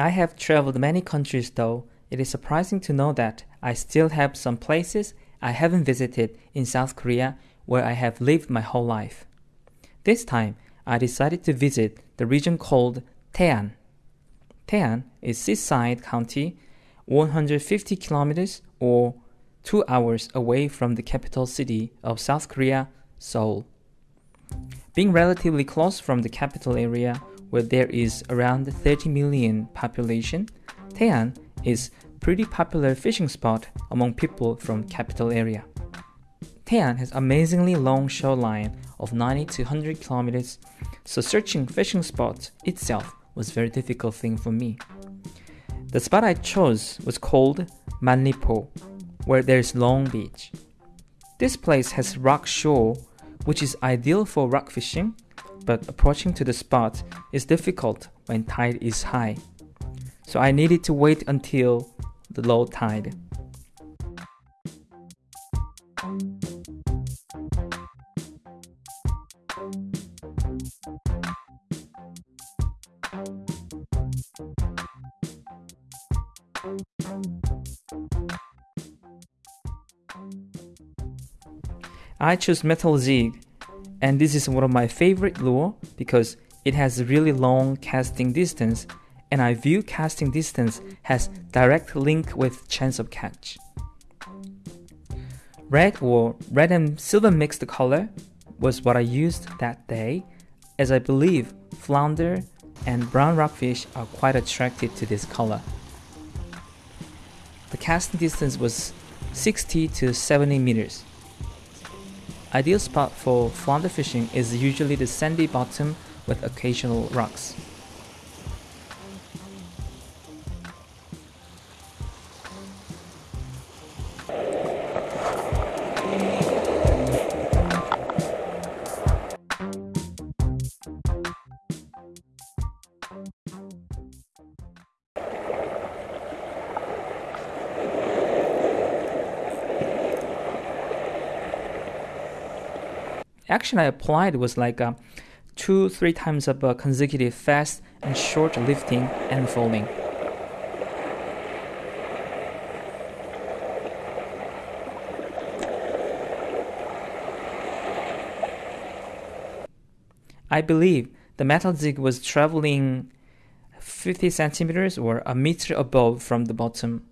I have traveled many countries though. It is surprising to know that I still have some places I haven't visited in South Korea where I have lived my whole life. This time, I decided to visit the region called Taean. Taean is seaside county, 150 kilometers or 2 hours away from the capital city of South Korea, Seoul. Being relatively close from the capital area where there is around 30 million population, Taean is pretty popular fishing spot among people from capital area. Taean has amazingly long shoreline of 90 to 100 kilometers, so searching fishing spots itself was very difficult thing for me. The spot I chose was called Manlipo, where there's long beach. This place has rock shore, which is ideal for rock fishing, but approaching to the spot is difficult when tide is high. So I needed to wait until the low tide. I choose metal jig and this is one of my favorite lure because it has really long casting distance and I view casting distance has direct link with chance of catch. Red or red and silver mixed color was what I used that day as I believe flounder and brown rockfish are quite attracted to this color. The casting distance was 60 to 70 meters. Ideal spot for flounder fishing is usually the sandy bottom with occasional rocks. Action I applied was like uh, two, three times of uh, consecutive fast and short lifting and folding. I believe the metal jig was traveling 50 centimeters or a meter above from the bottom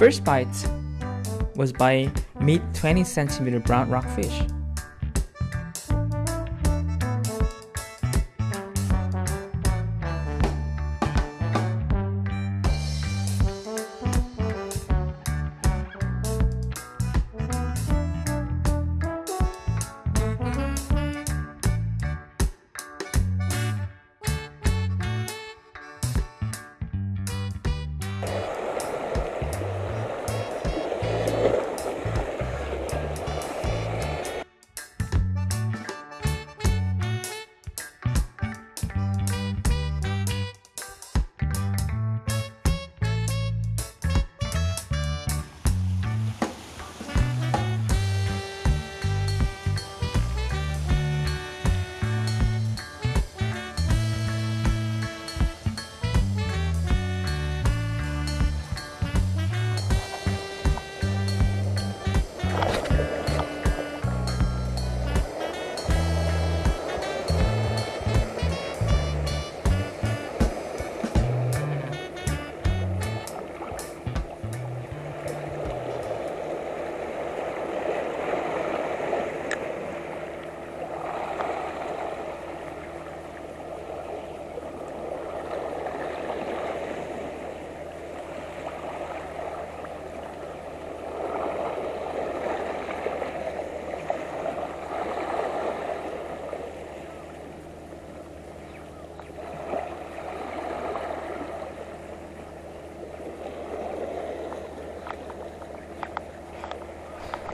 first bite was by mid 20 centimeter brown rockfish.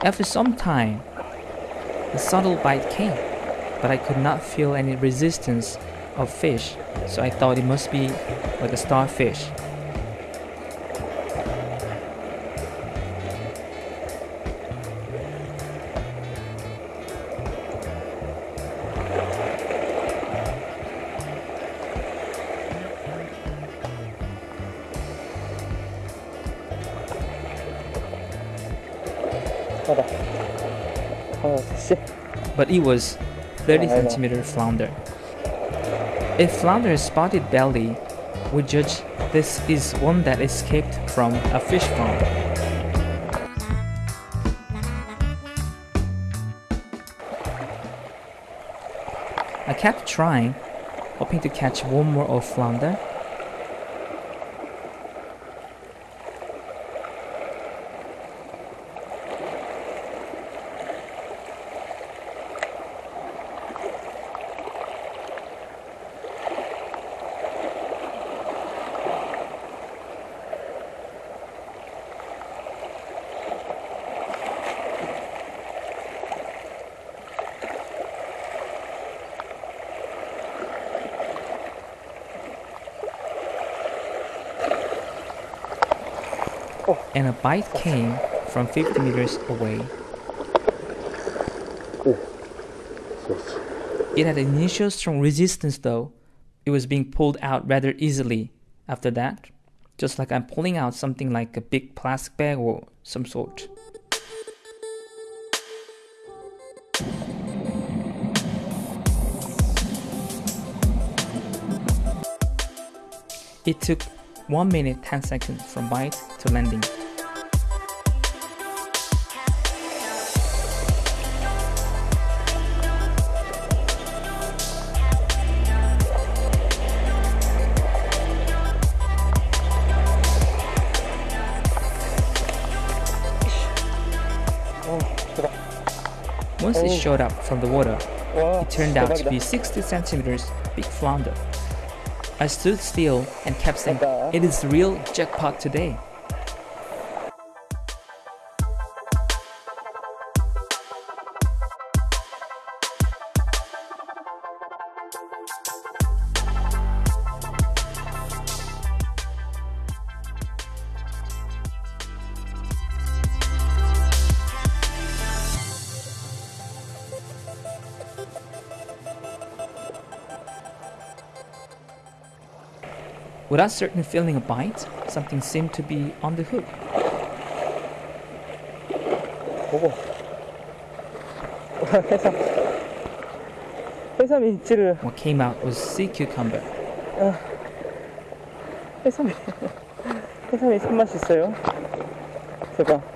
After some time, a subtle bite came, but I could not feel any resistance of fish, so I thought it must be like a starfish. What the? But it was 30 centimeter flounder. If flounder is spotted belly, we judge this is one that escaped from a fish farm. I kept trying, hoping to catch one more of flounder, and a bite came from 50 meters away. It had initial strong resistance though. It was being pulled out rather easily after that, just like I'm pulling out something like a big plastic bag or some sort. It took 1 minute 10 seconds from bite to landing. Once it oh. showed up from the water, it turned out to be 60 centimeters big flounder. I stood still and kept saying, 대박. Uh, it is real jackpot today. Without certain feeling a bite, something seemed to be on the hook. 보고. 해삼. 해삼이 있지를. What came out was sea cucumber. 해삼이. 해삼이 손맛이 있어요. 대박.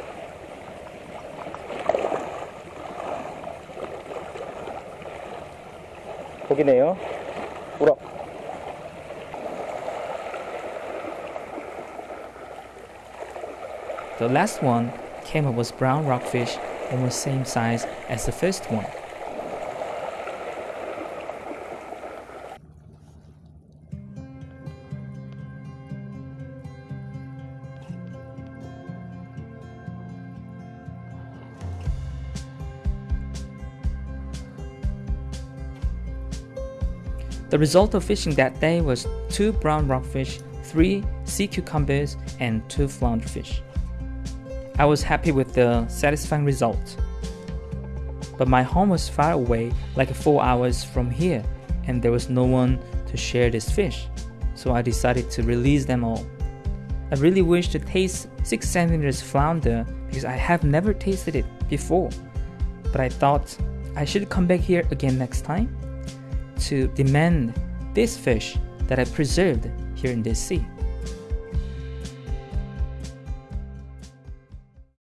거기네요. 우럭. The last one came up was brown rockfish, almost same size as the first one. The result of fishing that day was two brown rockfish, three sea cucumbers, and two flounderfish. I was happy with the satisfying result. But my home was far away, like four hours from here, and there was no one to share this fish, so I decided to release them all. I really wish to taste 6 centimeters flounder because I have never tasted it before, but I thought I should come back here again next time to demand this fish that I preserved here in this sea.